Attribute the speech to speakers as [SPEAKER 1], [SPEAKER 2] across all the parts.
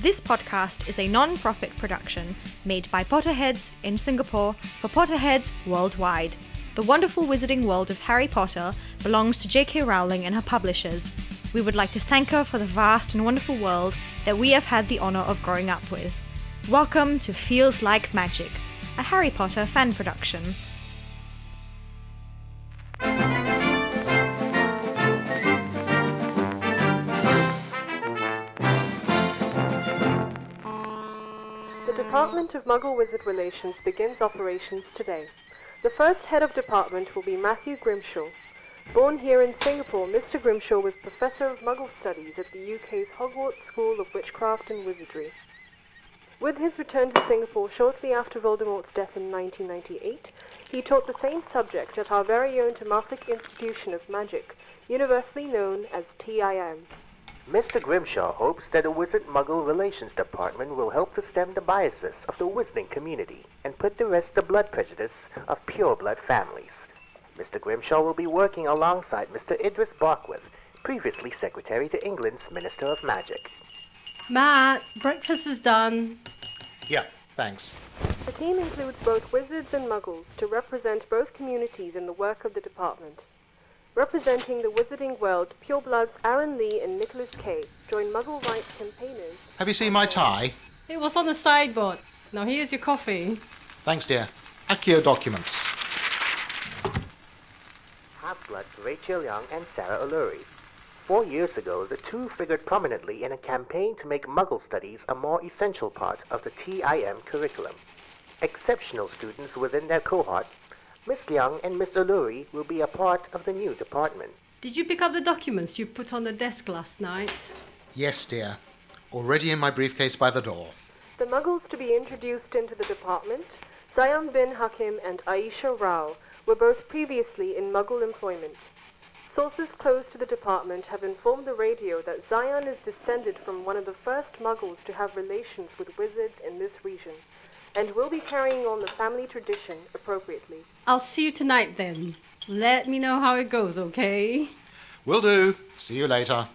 [SPEAKER 1] This podcast is a non profit production made by Potterheads in Singapore for Potterheads worldwide. The wonderful wizarding world of Harry Potter belongs to J.K. Rowling and her publishers. We would like to thank her for the vast and wonderful world that we have had the honour of growing up with. Welcome to Feels Like Magic, a Harry Potter fan production.
[SPEAKER 2] Department of Muggle Wizard Relations begins operations today. The first head of department will be Matthew Grimshaw. Born here in Singapore, Mr. Grimshaw was Professor of Muggle Studies at the UK's Hogwarts School of Witchcraft and Wizardry. With his return to Singapore shortly after Voldemort's death in 1998, he taught the same subject at our very own Temasek Institution of Magic, universally known as TIM.
[SPEAKER 3] Mr. Grimshaw hopes that the Wizard Muggle Relations Department will help to stem the biases of the wizarding community and put to rest the blood prejudice of pure-blood families. Mr. Grimshaw will be working alongside Mr. Idris Barkworth, previously Secretary to England's Minister of Magic.
[SPEAKER 4] Matt, breakfast is done.
[SPEAKER 5] Yeah, thanks.
[SPEAKER 2] The team includes both wizards and muggles to represent both communities in the work of the department. Representing the wizarding world, purebloods Aaron Lee and Nicholas Kay join Muggle rights campaigners.
[SPEAKER 5] Have you seen my tie?
[SPEAKER 4] It was on the sideboard. Now here's your coffee.
[SPEAKER 5] Thanks, dear. Accio documents.
[SPEAKER 3] Half-bloods Rachel Young and Sarah O'Leary. Four years ago, the two figured prominently in a campaign to make Muggle studies a more essential part of the TIM curriculum. Exceptional students within their cohort, Miss Young and Miss O'Leary will be a part of the new department.
[SPEAKER 4] Did you pick up the documents you put on the desk last night?
[SPEAKER 5] Yes, dear. Already in my briefcase by the door.
[SPEAKER 2] The Muggles to be introduced into the department, Zion bin Hakim and Aisha Rao, were both previously in Muggle employment. Sources close to the department have informed the radio that Zion is descended from one of the first Muggles to have relations with wizards in this region, and will be carrying on the family tradition appropriately.
[SPEAKER 4] I'll see you tonight then. Let me know how it goes, okay?
[SPEAKER 5] Will do. See you later.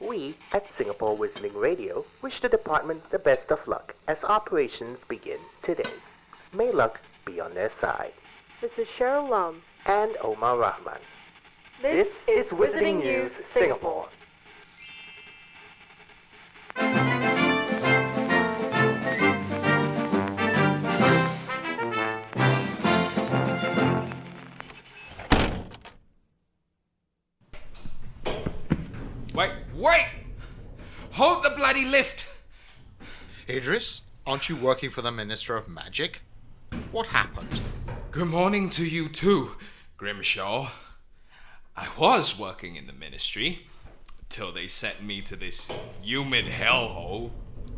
[SPEAKER 3] We at Singapore Wizarding Radio wish the department the best of luck as operations begin today. May luck be on their side.
[SPEAKER 2] This is Cheryl Lum
[SPEAKER 3] And Omar Rahman.
[SPEAKER 2] This, is Wizarding News Singapore.
[SPEAKER 6] Wait, wait! Hold the bloody lift!
[SPEAKER 5] Idris, aren't you working for the Minister of Magic? What happened?
[SPEAKER 6] Good morning to you too, Grimshaw. I was working in the ministry till they sent me to this humid hellhole.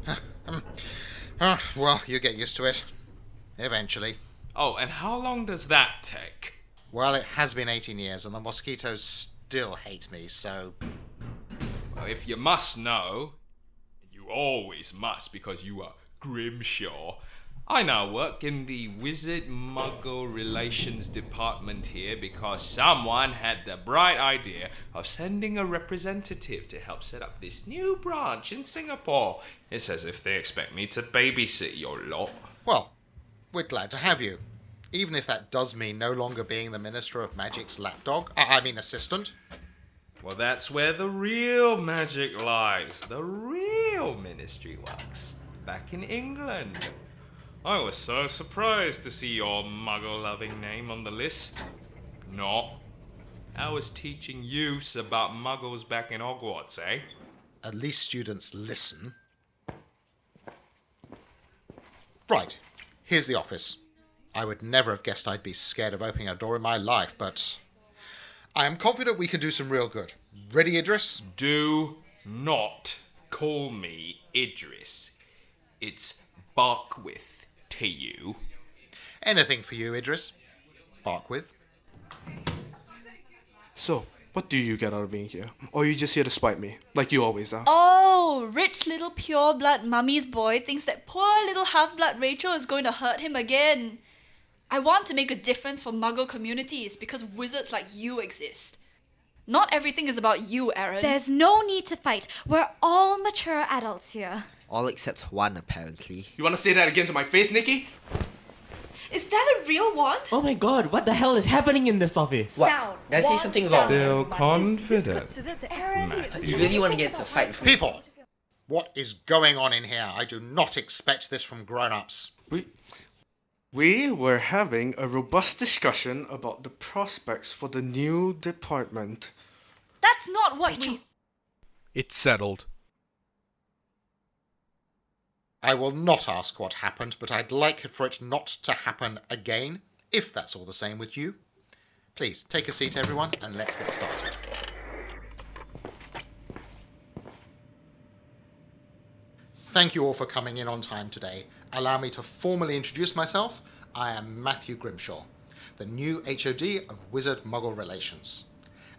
[SPEAKER 5] Ah, well, you get used to it. Eventually.
[SPEAKER 6] Oh, and how long does that take?
[SPEAKER 5] Well, it has been 18 years and the mosquitoes still hate me, so.
[SPEAKER 6] If you must know, you always must because you are Grimshaw. I now work in the Wizard Muggle Relations Department here because someone had the bright idea of sending a representative to help set up this new branch in Singapore. It's as if they expect me to babysit your lot.
[SPEAKER 5] Well, we're glad to have you. Even if that does mean no longer being the Minister of Magic's lapdog. I mean, assistant.
[SPEAKER 6] Well, that's where the real magic lies. The real ministry works. Back in England. I was so surprised to see your muggle loving name on the list. Not. I was teaching youths about muggles back in Hogwarts, eh?
[SPEAKER 5] At least students listen. Right, here's the office. I would never have guessed I'd be scared of opening a door in my life, but I am confident we can do some real good. Ready, Idris?
[SPEAKER 6] Do not call me Idris. It's Barkwith to you.
[SPEAKER 5] Anything for you, Idris. Barkwith.
[SPEAKER 7] So, what do you get out of being here? Or are you just here to spite me, like you always are?
[SPEAKER 8] Oh, rich little pure blood mummy's boy thinks that poor little half blood Rachel is going to hurt him again. I want to make a difference for muggle communities because wizards like you exist. Not everything is about you, Aaron.
[SPEAKER 9] There's no need to fight. We're all mature adults here.
[SPEAKER 10] All except one, apparently.
[SPEAKER 7] You want to say that again to my face, Nikki?
[SPEAKER 11] Is that a real wand?
[SPEAKER 12] Oh my god, what the hell is happening in this office?
[SPEAKER 10] What? Did I say something wrong?
[SPEAKER 6] Still confident.
[SPEAKER 10] You really want to get into a fight with me?
[SPEAKER 5] People! What is going on in here? I do not expect this from grown ups.
[SPEAKER 7] We, we were having a robust discussion about the prospects for the new department.
[SPEAKER 8] That's not what we.
[SPEAKER 13] It's settled.
[SPEAKER 5] I will not ask what happened, but I'd like for it not to happen again, if that's all the same with you. Please, take a seat, everyone, and let's get started. Thank you all for coming in on time today. Allow me to formally introduce myself. I am Matthew Grimshaw, the new HOD of Wizard Muggle Relations.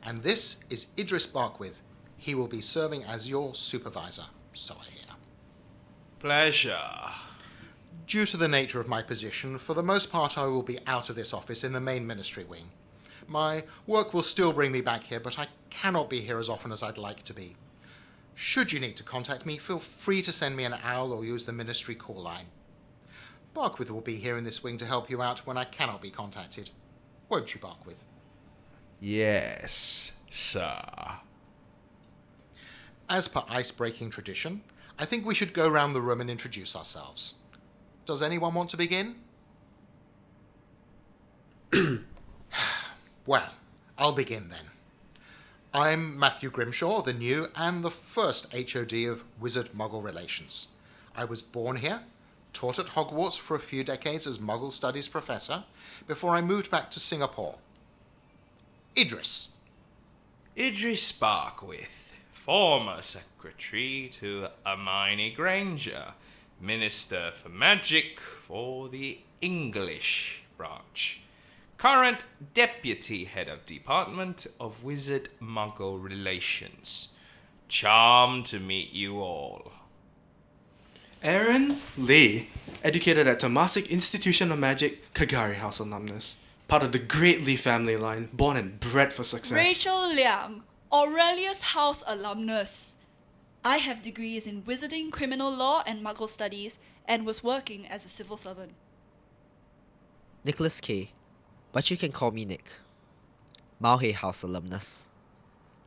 [SPEAKER 5] And this is Idris Barkwith. He will be serving as your supervisor, so I hear.
[SPEAKER 6] Pleasure.
[SPEAKER 5] Due to the nature of my position, for the most part I will be out of this office in the main ministry wing. My work will still bring me back here, but I cannot be here as often as I'd like to be. Should you need to contact me, feel free to send me an owl or use the ministry call line. Barkwith will be here in this wing to help you out when I cannot be contacted. Won't you, Barkwith?
[SPEAKER 6] Yes, sir.
[SPEAKER 5] As per ice-breaking tradition, I think we should go round the room and introduce ourselves. Does anyone want to begin? well, I'll begin then. I'm Matthew Grimshaw, the new and the first HOD of Wizard Muggle Relations. I was born here, taught at Hogwarts for a few decades as Muggle Studies professor, before I moved back to Singapore. Idris.
[SPEAKER 6] Idris Barkwith, former secretary to Hermione Granger, Minister for Magic for the English branch. Current Deputy Head of Department of Wizard Muggle Relations. Charmed to meet you all.
[SPEAKER 7] Aaron Lee, educated at Temasek Institution of Magic, Kagari House alumnus. Part of the Great Lee family line, born and bred for success.
[SPEAKER 8] Rachel Liang, Aurelius House alumnus. I have degrees in Wizarding, Criminal Law, and Muggle Studies, and was working as a civil servant.
[SPEAKER 10] Nicholas K. But you can call me Nick. Malhay House alumnus.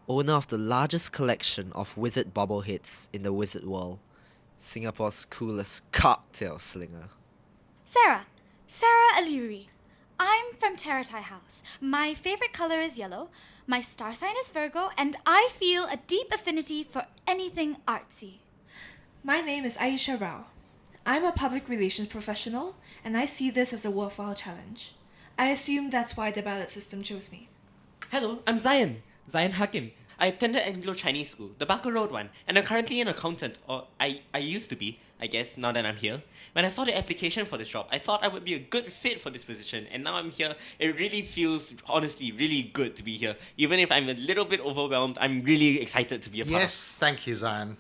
[SPEAKER 10] Owner of the largest collection of wizard bobbleheads in the wizard world. Singapore's coolest cocktail slinger.
[SPEAKER 9] Sarah. Sarah O'Leary. I'm from Teratai House. My favorite color is yellow. My star sign is Virgo, and I feel a deep affinity for anything artsy.
[SPEAKER 11] My name is Aisha Rao. I'm a public relations professional, and I see this as a worthwhile challenge. I assume that's why the ballot system chose me.
[SPEAKER 12] Hello, I'm Zion. Zion Hakim. I attended Anglo Chinese School, the Barker Road one, and I'm currently an accountant, or I, I used to be, I guess, now that I'm here. When I saw the application for this job, I thought I would be a good fit for this position, and now I'm here. It really feels, honestly, really good to be here. Even if I'm a little bit overwhelmed, I'm really excited to be a part
[SPEAKER 5] Yes, thank you, Zion.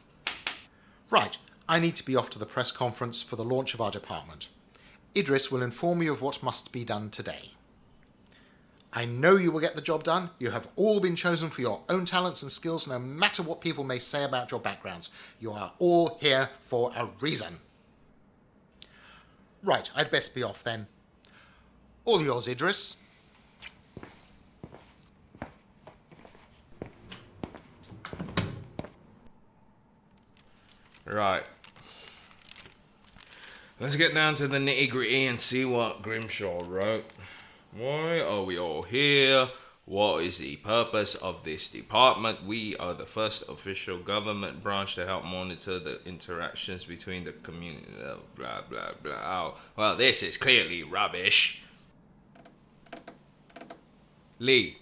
[SPEAKER 5] Right, I need to be off to the press conference for the launch of our department. Idris will inform you of what must be done today. I know you will get the job done. You have all been chosen for your own talents and skills, no matter what people may say about your backgrounds. You are all here for a reason. Right, I'd best be off then. All yours, Idris.
[SPEAKER 6] Right. Let's get down to the nitty gritty and see what Grimshaw wrote. Why are we all here? What is the purpose of this department? We are the first official government branch to help monitor the interactions between the community. Oh, blah, blah, blah. Oh, well, this is clearly rubbish. Lee,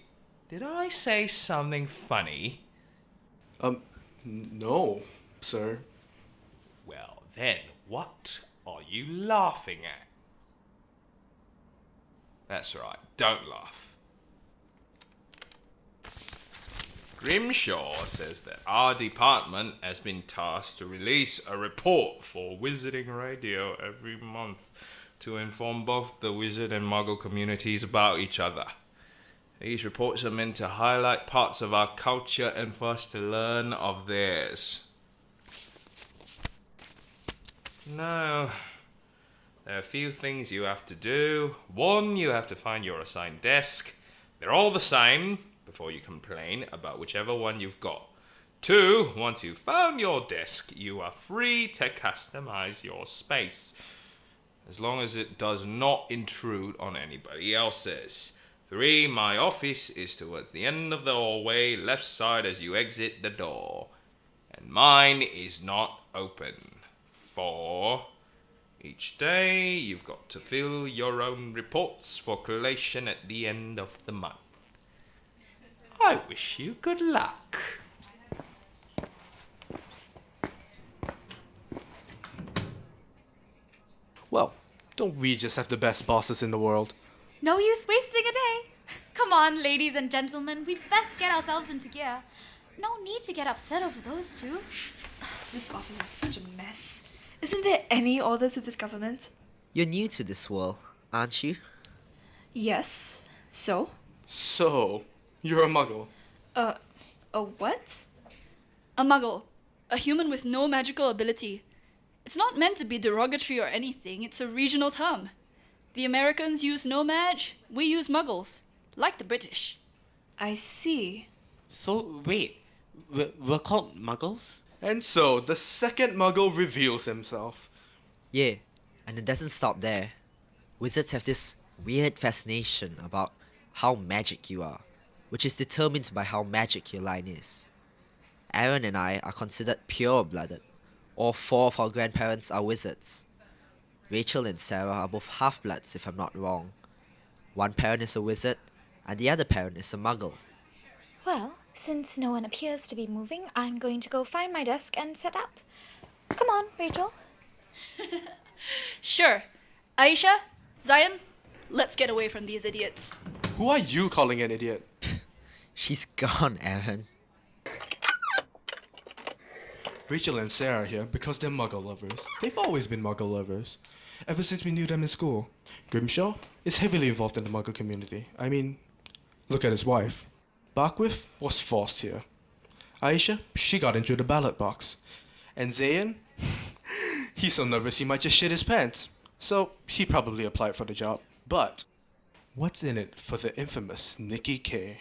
[SPEAKER 6] did I say something funny?
[SPEAKER 7] Um, no, sir.
[SPEAKER 6] Well, then, what are you laughing at? That's right, don't laugh. Grimshaw says that our department has been tasked to release a report for Wizarding Radio every month to inform both the wizard and muggle communities about each other. These reports are meant to highlight parts of our culture and for us to learn of theirs. Now, a few things you have to do. One, you have to find your assigned desk. They're all the same before you complain about whichever one you've got. Two, once you've found your desk, you are free to customize your space. As long as it does not intrude on anybody else's. Three, my office is towards the end of the hallway, left side as you exit the door. And mine is not open. Four, each day you've got to fill your own reports for collation at the end of the month. I wish you good luck.
[SPEAKER 7] Well, don't we just have the best bosses in the world?
[SPEAKER 9] No use wasting a day. Come on, ladies and gentlemen, we'd best get ourselves into gear. No need to get upset over those two.
[SPEAKER 11] This office is such a mess. Isn't there any order to this government?
[SPEAKER 10] You're new to this world, aren't you?
[SPEAKER 11] Yes. So?
[SPEAKER 7] So, you're a muggle.
[SPEAKER 11] Uh, a what?
[SPEAKER 8] A muggle. A human with no magical ability. It's not meant to be derogatory or anything, it's a regional term. The Americans use No-Maj, we use muggles. Like the British.
[SPEAKER 11] I see.
[SPEAKER 12] So, wait, we're, we're called muggles?
[SPEAKER 7] And so, the second muggle reveals himself.
[SPEAKER 10] Yeah, and it doesn't stop there. Wizards have this weird fascination about how magic you are, which is determined by how magic your line is. Aaron and I are considered pure blooded. All four of our grandparents are wizards. Rachel and Sarah are both half bloods, if I'm not wrong. One parent is a wizard, and the other parent is a muggle.
[SPEAKER 9] Well, since no one appears to be moving, I'm going to go find my desk and set up. Come on, Rachel.
[SPEAKER 8] Sure. Aisha, Zion, let's get away from these idiots.
[SPEAKER 7] Who are you calling an idiot?
[SPEAKER 10] She's gone, Aaron.
[SPEAKER 7] Rachel and Sarah are here because they're muggle lovers. They've always been muggle lovers. Ever since we knew them in school. Grimshaw is heavily involved in the muggle community. I mean, look at his wife. Barkwith was forced here. Aisha, she got into the ballot box. And Zion, he's so nervous he might just shit his pants. So he probably applied for the job. But what's in it for the infamous Nikki K?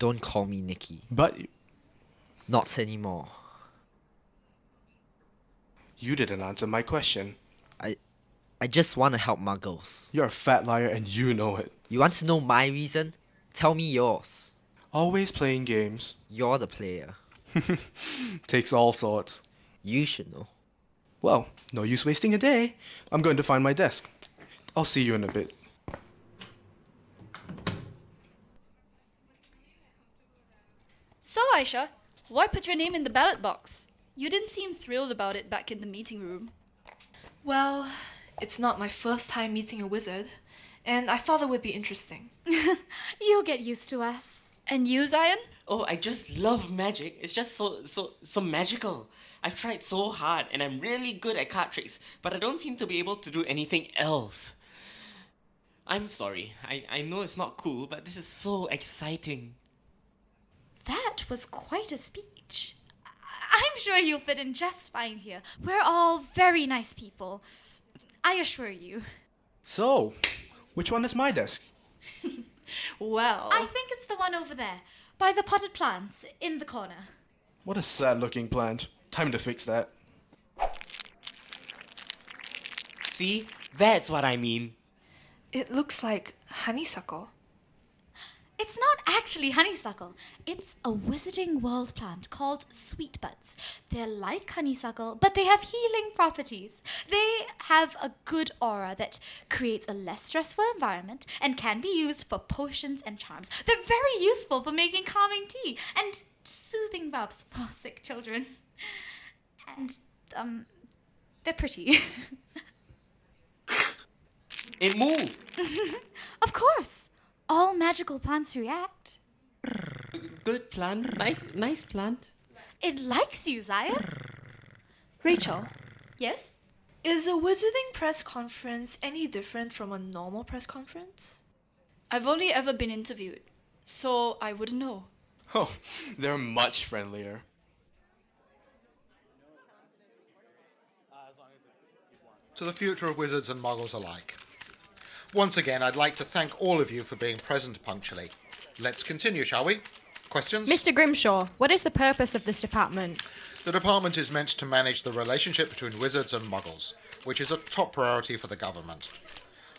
[SPEAKER 10] Don't call me Nikki.
[SPEAKER 7] But
[SPEAKER 10] Not anymore.
[SPEAKER 7] you didn't answer my question.
[SPEAKER 10] I I just want to help muggles.
[SPEAKER 7] You're a fat liar and you know it.
[SPEAKER 10] You want to know my reason? Tell me yours.
[SPEAKER 7] Always playing games.
[SPEAKER 10] You're the player.
[SPEAKER 7] Takes all sorts.
[SPEAKER 10] You should know.
[SPEAKER 7] Well, no use wasting a day. I'm going to find my desk. I'll see you in a bit.
[SPEAKER 8] So, Aisha, why put your name in the ballot box? You didn't seem thrilled about it back in the meeting room.
[SPEAKER 11] Well, it's not my first time meeting a wizard, and I thought it would be interesting.
[SPEAKER 9] You'll get used to us.
[SPEAKER 8] And you, Zion?
[SPEAKER 12] Oh, I just love magic. It's just so so so magical. I've tried so hard and I'm really good at card tricks, but I don't seem to be able to do anything else. I'm sorry. I, I know it's not cool, but this is so exciting.
[SPEAKER 9] That was quite a speech. I- I'm sure you'll fit in just fine here. We're all very nice people. I assure you.
[SPEAKER 7] So, which one is my desk?
[SPEAKER 8] Well,
[SPEAKER 9] I think it's the one over there, by the potted plants, in the corner.
[SPEAKER 7] What a sad looking plant. Time to fix that.
[SPEAKER 12] See? That's what I mean.
[SPEAKER 11] It looks like honeysuckle.
[SPEAKER 9] It's not actually honeysuckle. It's a wizarding world plant called sweetbuds. They're like honeysuckle, but they have healing properties. They have a good aura that creates a less stressful environment and can be used for potions and charms. They're very useful for making calming tea and soothing rubs for sick children. And, um, they're pretty.
[SPEAKER 12] It moved.
[SPEAKER 9] of course. All magical plants react.
[SPEAKER 12] Good plant. Nice nice plant.
[SPEAKER 9] It likes you, Zion.
[SPEAKER 11] Rachel,
[SPEAKER 8] yes?
[SPEAKER 11] is a wizarding press conference any different from a normal press conference?
[SPEAKER 8] I've only ever been interviewed, so I wouldn't know.
[SPEAKER 7] Oh, they're much friendlier.
[SPEAKER 5] To the future of wizards and muggles alike. Once again, I'd like to thank all of you for being present punctually. Let's continue, shall we? Questions?
[SPEAKER 1] Mr. Grimshaw, what is the purpose of this department?
[SPEAKER 5] The department is meant to manage the relationship between wizards and muggles, which is a top priority for the government.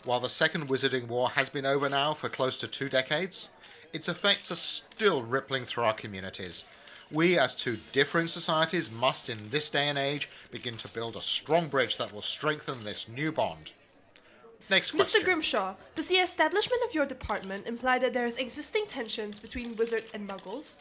[SPEAKER 5] While the Second Wizarding War has been over now for close to two decades, its effects are still rippling through our communities. We, as two different societies, must in this day and age begin to build a strong bridge that will strengthen this new bond. Next question.
[SPEAKER 11] Mr. Grimshaw, does the establishment of your department imply that there is existing tensions between wizards and muggles?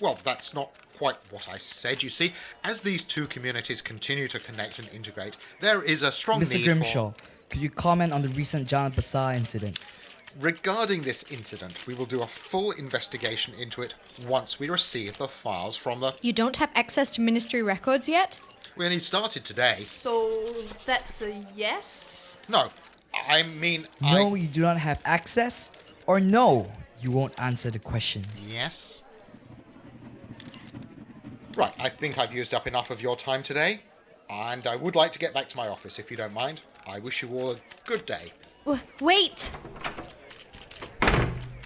[SPEAKER 5] Well, that's not quite what I said, you see. As these two communities continue to connect and integrate, there is a strong
[SPEAKER 14] Mr.
[SPEAKER 5] need
[SPEAKER 14] Grimshaw,
[SPEAKER 5] for...
[SPEAKER 14] could you comment on the recent Jalan Besar incident?
[SPEAKER 5] Regarding this incident, we will do a full investigation into it once we receive the files from the...
[SPEAKER 1] You don't have access to ministry records yet?
[SPEAKER 5] We only started today.
[SPEAKER 11] So that's a yes?
[SPEAKER 5] No, I mean...
[SPEAKER 14] No, you do not have access? Or no, you won't answer the question.
[SPEAKER 5] Yes? Right, I think I've used up enough of your time today, and I would like to get back to my office if you don't mind. I wish you all a good day.
[SPEAKER 1] Wait!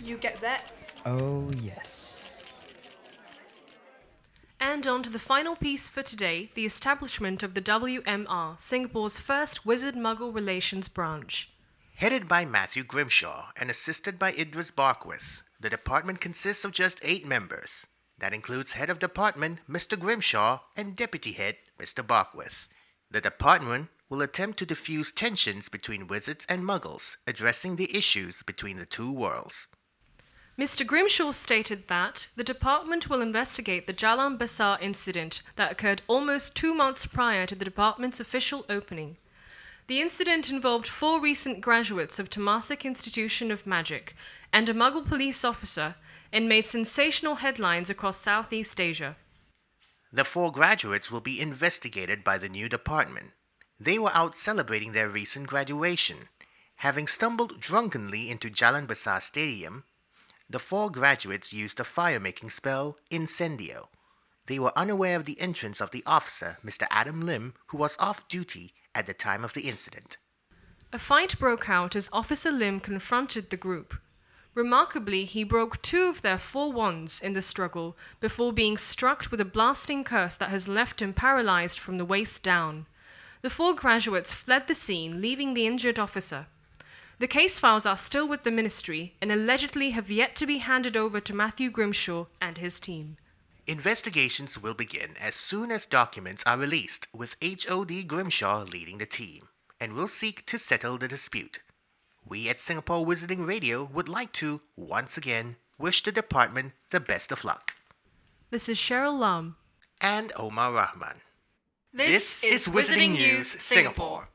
[SPEAKER 11] You get that?
[SPEAKER 14] Oh, yes.
[SPEAKER 2] And on to the final piece for today the establishment of the WMR, Singapore's first Wizard Muggle Relations branch.
[SPEAKER 3] Headed by Matthew Grimshaw and assisted by Idris Barkwith, the department consists of just eight members. That includes head of department Mr. Grimshaw and deputy head Mr. Barkwith. The department will attempt to diffuse tensions between wizards and muggles, addressing the issues between the two worlds.
[SPEAKER 2] Mr. Grimshaw stated that the department will investigate the Jalan Besar incident that occurred almost two months prior to the department's official opening. The incident involved four recent graduates of Temasek Institution of Magic and a Muggle police officer and made sensational headlines across Southeast Asia.
[SPEAKER 3] The four graduates will be investigated by the new department. They were out celebrating their recent graduation. Having stumbled drunkenly into Jalan Besar Stadium, the four graduates used the fire-making spell Incendio. They were unaware of the entrance of the officer, Mr. Adam Lim, who was off duty at the time of the incident.
[SPEAKER 2] A fight broke out as Officer Lim confronted the group. Remarkably, he broke two of their four wands in the struggle before being struck with a blasting curse that has left him paralyzed from the waist down. The four graduates fled the scene, leaving the injured officer. The case files are still with the ministry and allegedly have yet to be handed over to Matthew Grimshaw and his team.
[SPEAKER 3] Investigations will begin as soon as documents are released, with HOD Grimshaw leading the team, and will seek to settle the dispute. We at Singapore Wizarding Radio would like to, once again, wish the department the best of luck.
[SPEAKER 2] This is Cheryl Lam.
[SPEAKER 3] And Omar Rahman.
[SPEAKER 2] This, is Wizarding News Singapore.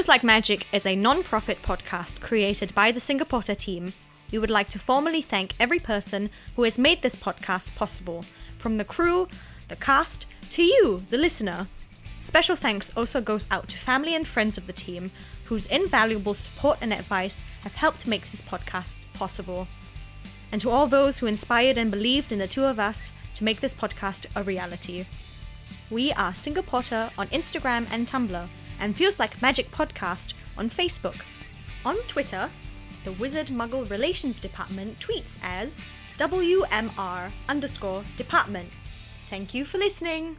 [SPEAKER 2] Feels Like Magic is a non profit podcast created by the Singaporta team. We would like to formally thank every person who has made this podcast possible, from the crew, the cast, to you, the listener. Special thanks also goes out to family and friends of the team whose invaluable support and advice have helped make this podcast possible. And to all those who inspired and believed in the two of us to make this podcast a reality. We are Singaporta on Instagram and Tumblr, and Feels Like Magic Podcast on Facebook. On Twitter, the Wizard Muggle Relations Department tweets as WMR underscore department. Thank you for listening.